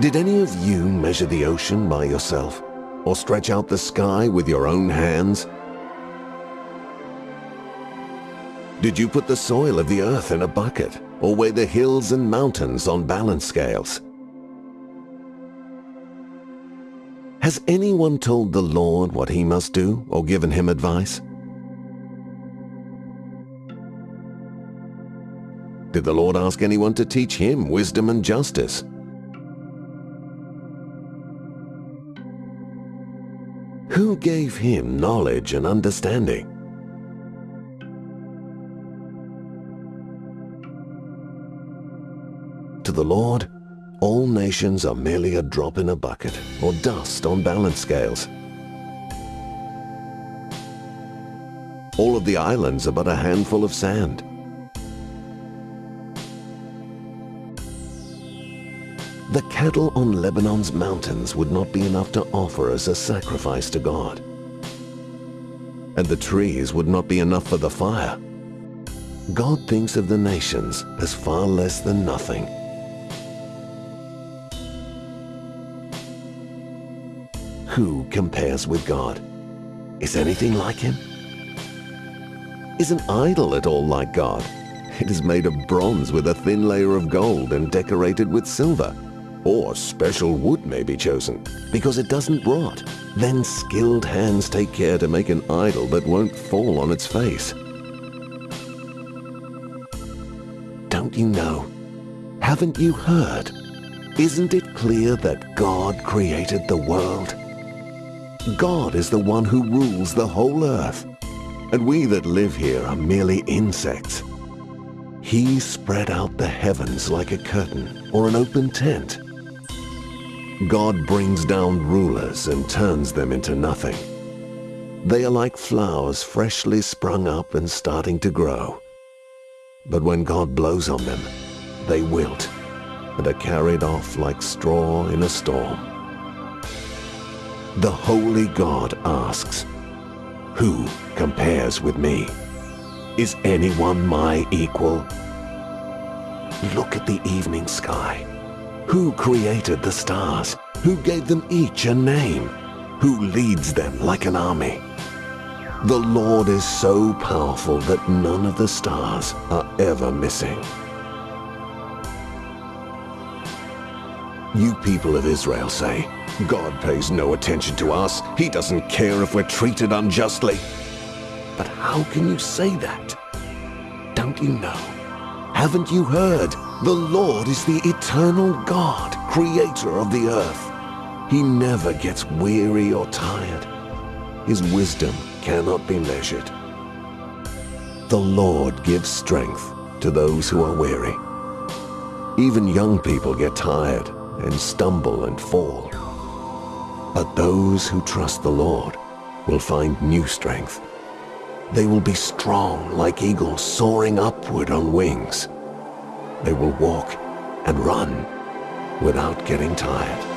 Did any of you measure the ocean by yourself? Or stretch out the sky with your own hands? Did you put the soil of the earth in a bucket? Or weigh the hills and mountains on balance scales? Has anyone told the Lord what he must do or given him advice? Did the Lord ask anyone to teach him wisdom and justice? Who gave him knowledge and understanding? To the Lord, all nations are merely a drop in a bucket or dust on balance scales. All of the islands are but a handful of sand. The cattle on Lebanon's mountains would not be enough to offer as a sacrifice to God. And the trees would not be enough for the fire. God thinks of the nations as far less than nothing. Who compares with God? Is anything like him? Is an idol at all like God? It is made of bronze with a thin layer of gold and decorated with silver. Or special wood may be chosen, because it doesn't rot. Then skilled hands take care to make an idol that won't fall on its face. Don't you know? Haven't you heard? Isn't it clear that God created the world? God is the one who rules the whole earth, and we that live here are merely insects. He spread out the heavens like a curtain or an open tent. God brings down rulers and turns them into nothing. They are like flowers freshly sprung up and starting to grow. But when God blows on them, they wilt and are carried off like straw in a storm. The Holy God asks, Who compares with me? Is anyone my equal? Look at the evening sky. Who created the stars? Who gave them each a name? Who leads them like an army? The Lord is so powerful that none of the stars are ever missing. You people of Israel say, God pays no attention to us. He doesn't care if we're treated unjustly. But how can you say that? Don't you know? Haven't you heard? The Lord is the eternal God, creator of the earth. He never gets weary or tired. His wisdom cannot be measured. The Lord gives strength to those who are weary. Even young people get tired and stumble and fall. But those who trust the Lord will find new strength. They will be strong like eagles soaring upward on wings. They will walk and run without getting tired.